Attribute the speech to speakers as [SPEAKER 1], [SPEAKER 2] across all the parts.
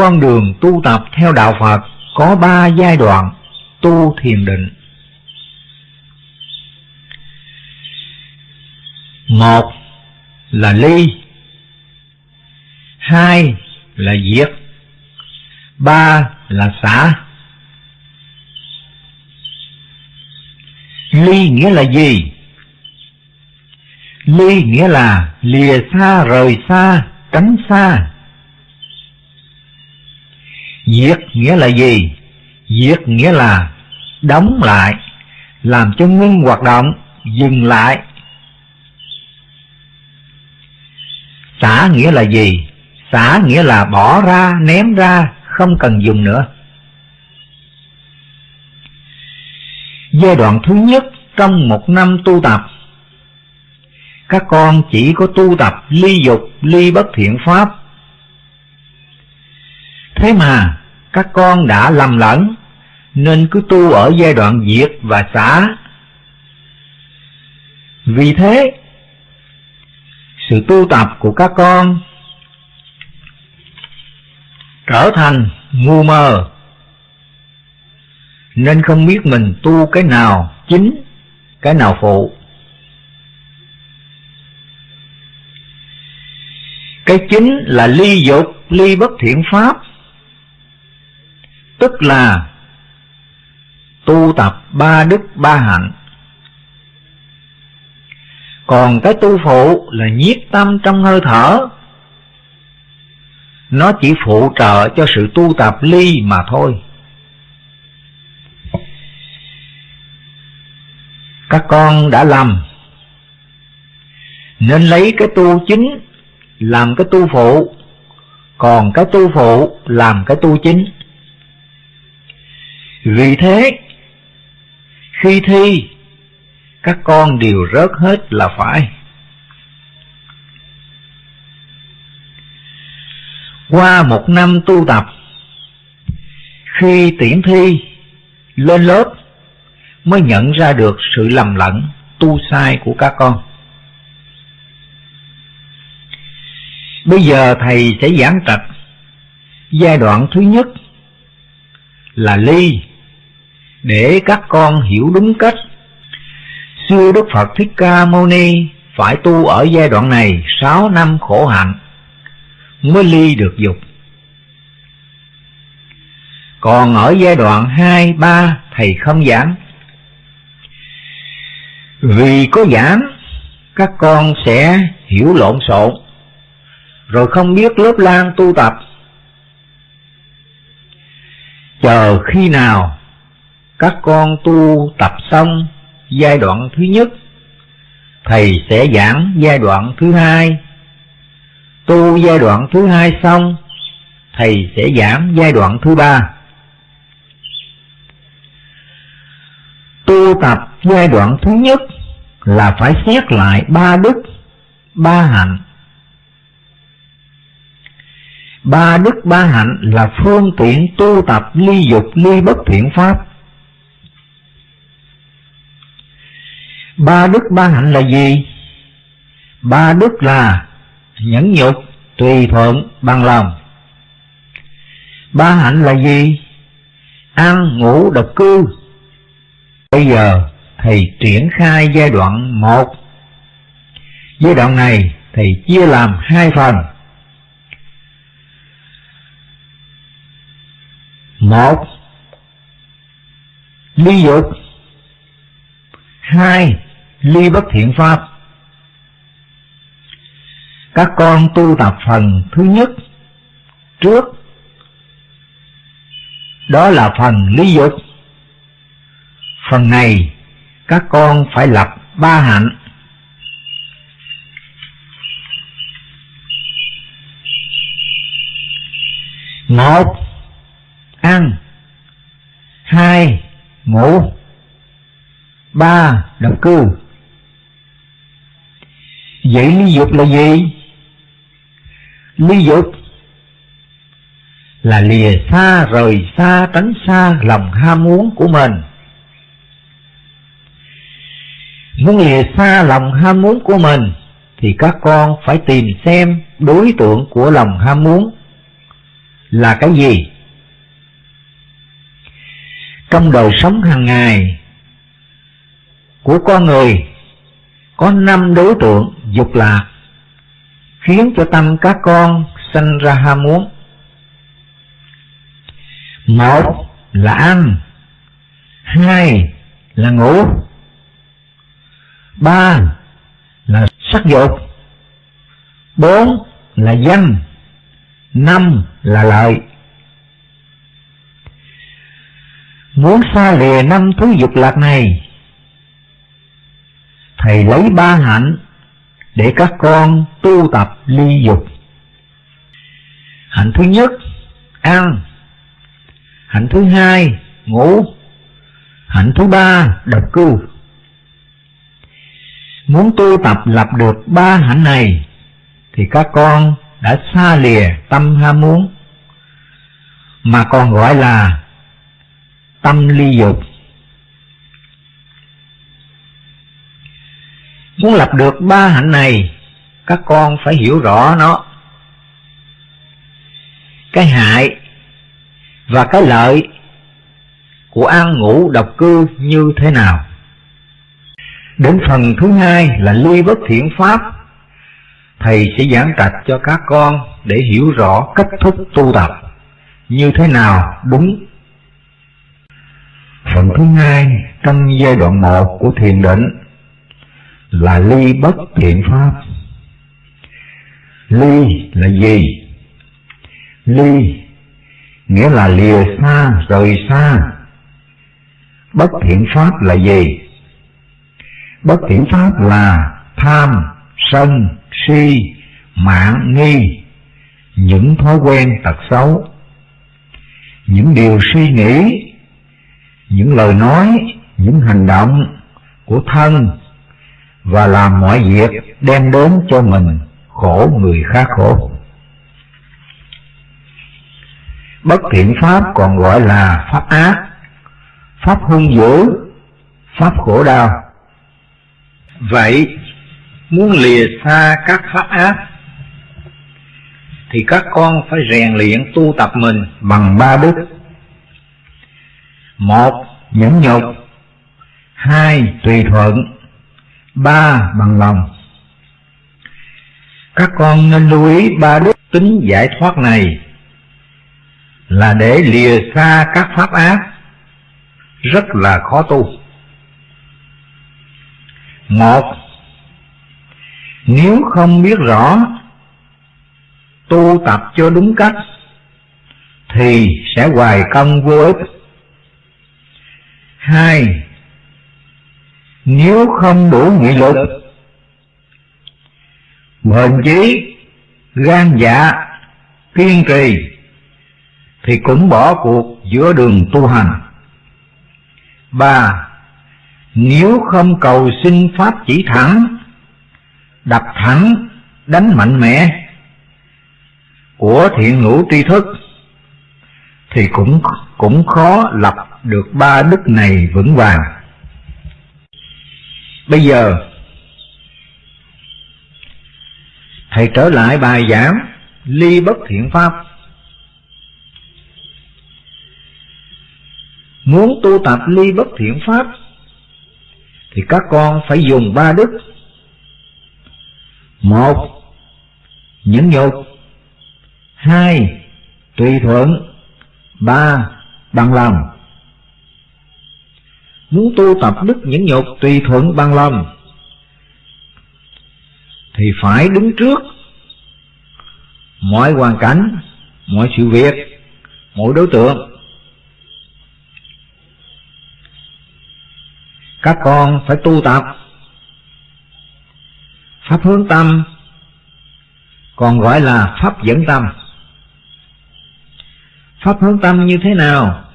[SPEAKER 1] con đường tu tập theo đạo Phật có ba giai đoạn tu thiền định. Một là ly, hai là diệt, ba là xả. Ly nghĩa là gì? Ly nghĩa là lìa xa rời xa, tránh xa. Diệt nghĩa là gì? Diệt nghĩa là đóng lại, làm cho ngưng hoạt động, dừng lại. Xả nghĩa là gì? Xả nghĩa là bỏ ra, ném ra, không cần dùng nữa. Giai đoạn thứ nhất trong một năm tu tập Các con chỉ có tu tập ly dục, ly bất thiện pháp Thế mà các con đã lầm lẫn Nên cứ tu ở giai đoạn diệt và xả. Vì thế Sự tu tập của các con Trở thành ngu mơ Nên không biết mình tu cái nào chính, cái nào phụ. Cái chính là ly dục, ly bất thiện pháp tức là tu tập ba đức, ba hạnh. Còn cái tu phụ là nhiếp tâm trong hơi thở. Nó chỉ phụ trợ cho sự tu tập ly mà thôi. Các con đã lầm. Nên lấy cái tu chính làm cái tu phụ, còn cái tu phụ làm cái tu chính vì thế, khi thi, các con đều rớt hết là phải. Qua một năm tu tập, khi tiễn thi lên lớp mới nhận ra được sự lầm lẫn tu sai của các con. Bây giờ thầy sẽ giảng trạch giai đoạn thứ nhất là ly để các con hiểu đúng cách. Xưa Đức Phật Thích Ca Mâu Ni phải tu ở giai đoạn này sáu năm khổ hạnh mới ly được dục. Còn ở giai đoạn hai ba thầy không giảng. Vì có giảng, các con sẽ hiểu lộn xộn, rồi không biết lớp lan tu tập. Chờ khi nào các con tu tập xong giai đoạn thứ nhất, thầy sẽ giảng giai đoạn thứ hai. Tu giai đoạn thứ hai xong, thầy sẽ giảng giai đoạn thứ ba. Tu tập giai đoạn thứ nhất là phải xét lại ba đức, ba hạnh. Ba đức, ba hạnh là phương tiện tu tập ly dục, ly bất thiện pháp. Ba đức ba hạnh là gì? Ba đức là nhẫn nhục, tùy thuận, bằng lòng. Ba hạnh là gì? Ăn, ngủ, độc cư. Bây giờ thầy triển khai giai đoạn một. Giai đoạn này thầy chia làm hai phần. Một, ly dục. Hai, ly bất thiện pháp. Các con tu tập phần thứ nhất trước, đó là phần lý dục. Phần này các con phải lập ba hạnh. Một, ăn. Hai, ngủ ba độc cư vậy ly dục là gì ly dục là lìa xa, rời xa, tránh xa lòng ham muốn của mình muốn lìa xa lòng ham muốn của mình thì các con phải tìm xem đối tượng của lòng ham muốn là cái gì? Trong đời sống hàng ngày của con người có năm đối tượng dục lạc khiến cho tâm các con sanh ra ham muốn. Một là ăn, hai là ngủ, ba là sắc dục, bốn là danh, năm là lợi. Muốn xa lìa năm thứ dục lạc này, Thầy lấy ba hạnh để các con tu tập ly dục. Hạnh thứ nhất, ăn. Hạnh thứ hai, ngủ. Hạnh thứ ba, độc cư. Muốn tu tập lập được ba hạnh này, thì các con đã xa lìa tâm ham muốn, mà còn gọi là tâm ly dục. Muốn lập được ba hạnh này, các con phải hiểu rõ nó. Cái hại và cái lợi của ăn ngủ độc cư như thế nào. Đến phần thứ hai là ly bất thiện pháp, Thầy sẽ giảng trạch cho các con để hiểu rõ cách thức tu tập như thế nào đúng. Phần thứ hai trong giai đoạn một của thiền định là ly bất thiện pháp. Ly là gì? Ly nghĩa là lìa xa, rời xa. Bất thiện pháp là gì? Bất thiện pháp là tham, sân, si, mạng, nghi, những thói quen tật xấu, những điều suy nghĩ, những lời nói, những hành động của thân và làm mọi việc đem đến cho mình khổ người khác khổ. Bất thiện pháp còn gọi là pháp ác, pháp hung dữ, pháp khổ đau. Vậy, muốn lìa xa các pháp ác, thì các con phải rèn luyện tu tập mình bằng ba đức. Một, nhẫn nhục. Hai, tùy thuận ba bằng lòng. Các con nên lưu ý ba đức tính giải thoát này là để lìa xa các pháp ác. Rất là khó tu. Một, nếu không biết rõ, tu tập cho đúng cách, thì sẽ hoài công vô ích. Hai nếu không đủ nghị lực, bền chí, Gan dạ Kiên trì, Thì cũng bỏ cuộc giữa đường tu hành. Ba, Nếu không cầu xin Pháp chỉ thẳng, Đập thẳng, Đánh mạnh mẽ Của thiện ngũ tri thức, Thì cũng cũng khó lập được ba đức này vững vàng. Bây giờ Thầy trở lại bài giảng Ly bất thiện pháp. Muốn tu tập ly bất thiện pháp, Thì các con phải dùng ba đức. Một, Nhẫn nhục. Hai, Tùy thuận. Ba, Bằng lòng. Muốn tu tập đức nhẫn nhục tùy thuận bằng lòng, Thì phải đứng trước Mọi hoàn cảnh, Mọi sự việc, Mọi đối tượng Các con phải tu tập Pháp hướng tâm, Còn gọi là Pháp dẫn tâm Pháp hướng tâm như thế nào?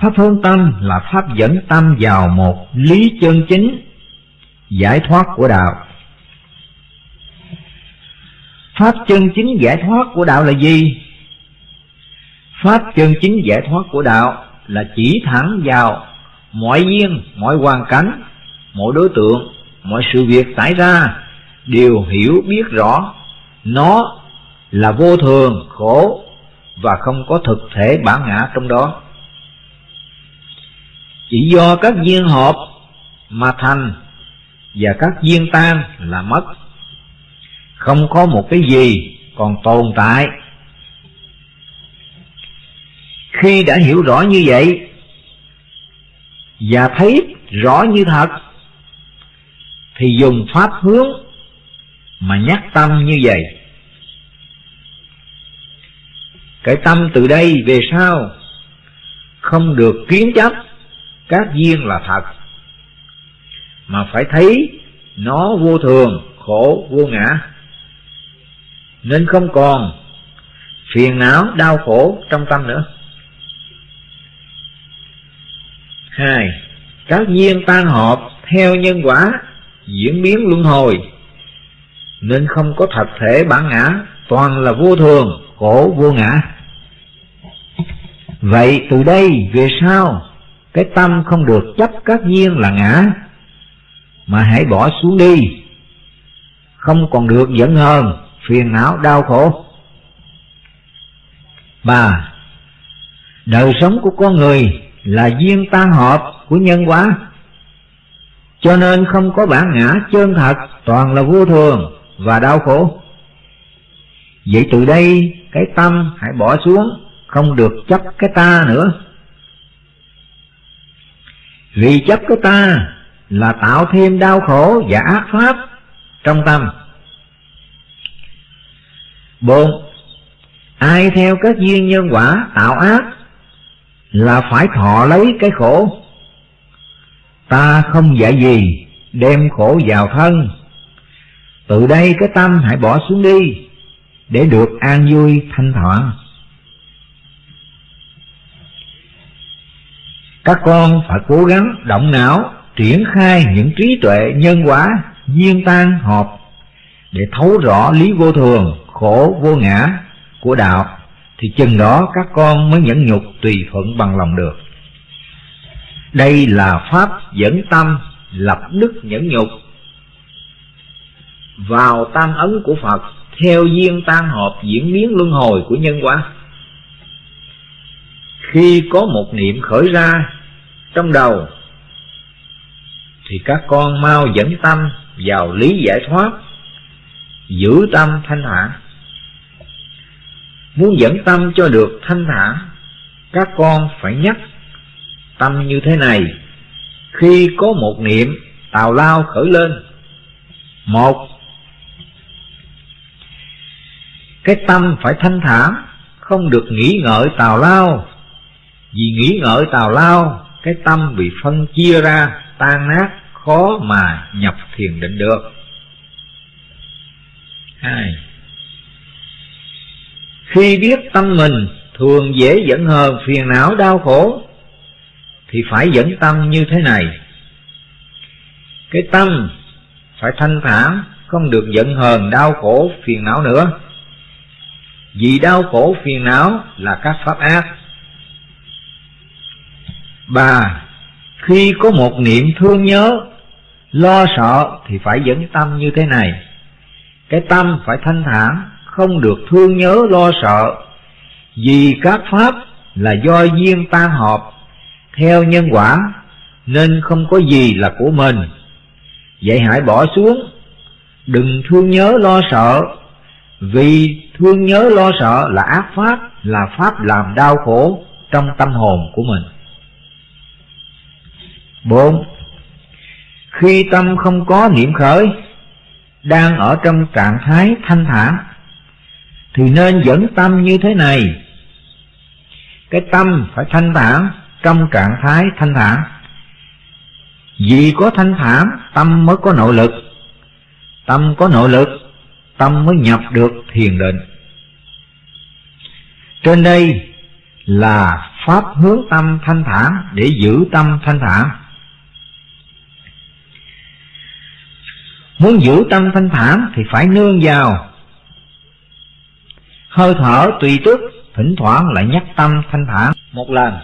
[SPEAKER 1] Pháp hướng tâm là pháp dẫn tâm vào một lý chân chính giải thoát của đạo. Pháp chân chính giải thoát của đạo là gì? Pháp chân chính giải thoát của đạo là chỉ thẳng vào mọi duyên, mọi hoàn cảnh, mọi đối tượng, mọi sự việc xảy ra đều hiểu biết rõ nó là vô thường, khổ, và không có thực thể bản ngã trong đó. Chỉ do các duyên hợp mà thành và các duyên tan là mất. Không có một cái gì còn tồn tại. Khi đã hiểu rõ như vậy và thấy rõ như thật, thì dùng pháp hướng mà nhắc tâm như vậy cái tâm từ đây về sau không được kiến chấp các duyên là thật. Mà phải thấy, nó vô thường, khổ, vô ngã. Nên không còn phiền não, đau khổ trong tâm nữa. Hai, các duyên tan hợp theo nhân quả diễn biến luân hồi. Nên không có thật thể bản ngã, toàn là vô thường, khổ, vô ngã. Vậy từ đây về sau cái tâm không được chấp các duyên là ngã, mà hãy bỏ xuống đi. Không còn được giận hờn, phiền não, đau khổ. Ba, đời sống của con người là duyên tan hợp của nhân quả. Cho nên không có bản ngã chân thật, toàn là vô thường và đau khổ. Vậy từ đây, cái tâm hãy bỏ xuống, không được chấp cái ta nữa vì chấp của ta là tạo thêm đau khổ và ác pháp trong tâm. 4. ai theo các duyên nhân quả tạo ác là phải thọ lấy cái khổ. Ta không dạy gì đem khổ vào thân. Từ đây cái tâm hãy bỏ xuống đi để được an vui thanh thản. Các con phải cố gắng động não, triển khai những trí tuệ nhân quả duyên tan hợp để thấu rõ lý vô thường, khổ vô ngã của đạo, thì chừng đó các con mới nhẫn nhục tùy thuận bằng lòng được đây là pháp dẫn tâm, lập đức nhẫn nhục vào tam ấn của Phật, theo duyên tan hợp diễn biến luân hồi của nhân quả. Khi có một niệm khởi ra trong đầu thì các con mau dẫn tâm vào lý giải thoát, giữ tâm thanh thản. Muốn dẫn tâm cho được thanh thản, các con phải nhắc tâm như thế này. Khi có một niệm tào lao khởi lên, một cái tâm phải thanh thản không được nghĩ ngợi tào lao vì nghĩ ngợi tào lao cái tâm bị phân chia ra, tan nát, khó mà nhập thiền định được. Hai, khi biết tâm mình thường dễ dẫn hờn, phiền não, đau khổ, thì phải dẫn tâm như thế này. Cái tâm phải thanh thản, không được giận hờn, đau khổ, phiền não nữa. Vì đau khổ, phiền não là các pháp ác ba khi có một niệm thương nhớ, lo sợ thì phải dẫn tâm như thế này. Cái tâm phải thanh thản, không được thương nhớ, lo sợ. Vì các pháp là do duyên tan hợp theo nhân quả, nên không có gì là của mình. Vậy hãy bỏ xuống. Đừng thương nhớ, lo sợ. Vì thương nhớ, lo sợ là ác pháp, Là pháp làm đau khổ trong tâm hồn của mình bốn. Khi tâm không có niệm khởi, Đang ở trong trạng thái thanh thản, Thì nên dẫn tâm như thế này. Cái tâm phải thanh thản trong trạng thái thanh thản. Vì có thanh thản, tâm mới có nội lực. Tâm có nội lực, tâm mới nhập được thiền định. Trên đây là pháp hướng tâm thanh thản để giữ tâm thanh thản. Muốn giữ tâm thanh thản thì phải nương vào. Hơi thở tùy tức thỉnh thoảng lại nhắc tâm thanh thản. Một lần.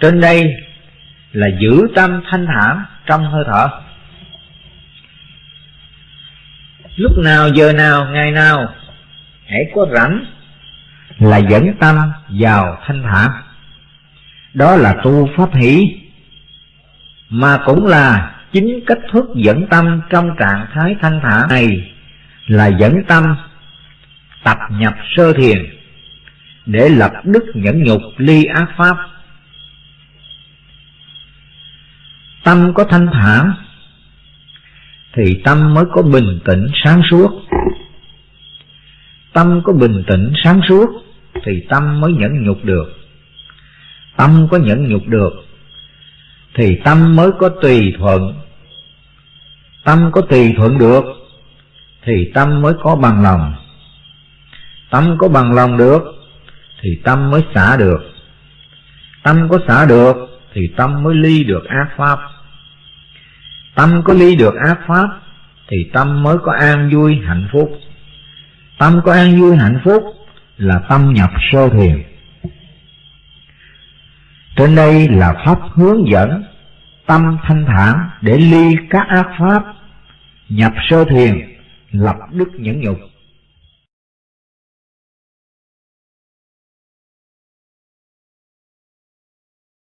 [SPEAKER 1] Trên đây là giữ tâm thanh thản trong hơi thở. Lúc nào giờ nào, ngày nào, hãy có rảnh là dẫn tâm vào thanh thản. Đó là tu pháp hỷ, mà cũng là chính cách thức dẫn tâm trong trạng thái thanh thản này là dẫn tâm tập nhập sơ thiền để lập đức nhẫn nhục ly ác pháp. Tâm có thanh thản thì tâm mới có bình tĩnh sáng suốt. Tâm có bình tĩnh sáng suốt thì tâm mới nhẫn nhục được. Tâm có nhẫn nhục được thì tâm mới có tùy thuận tâm có tùy thuận được, thì tâm mới có bằng lòng. Tâm có bằng lòng được, thì tâm mới xả được. Tâm có xả được, thì tâm mới ly được ác pháp. Tâm có ly được ác pháp, thì tâm mới có an vui, hạnh phúc. Tâm có an vui, hạnh phúc là tâm nhập sơ thiền. Trên đây là pháp hướng dẫn tâm thanh thản để ly các ác pháp nhập sơ thiền lập đức nhẫn nhục.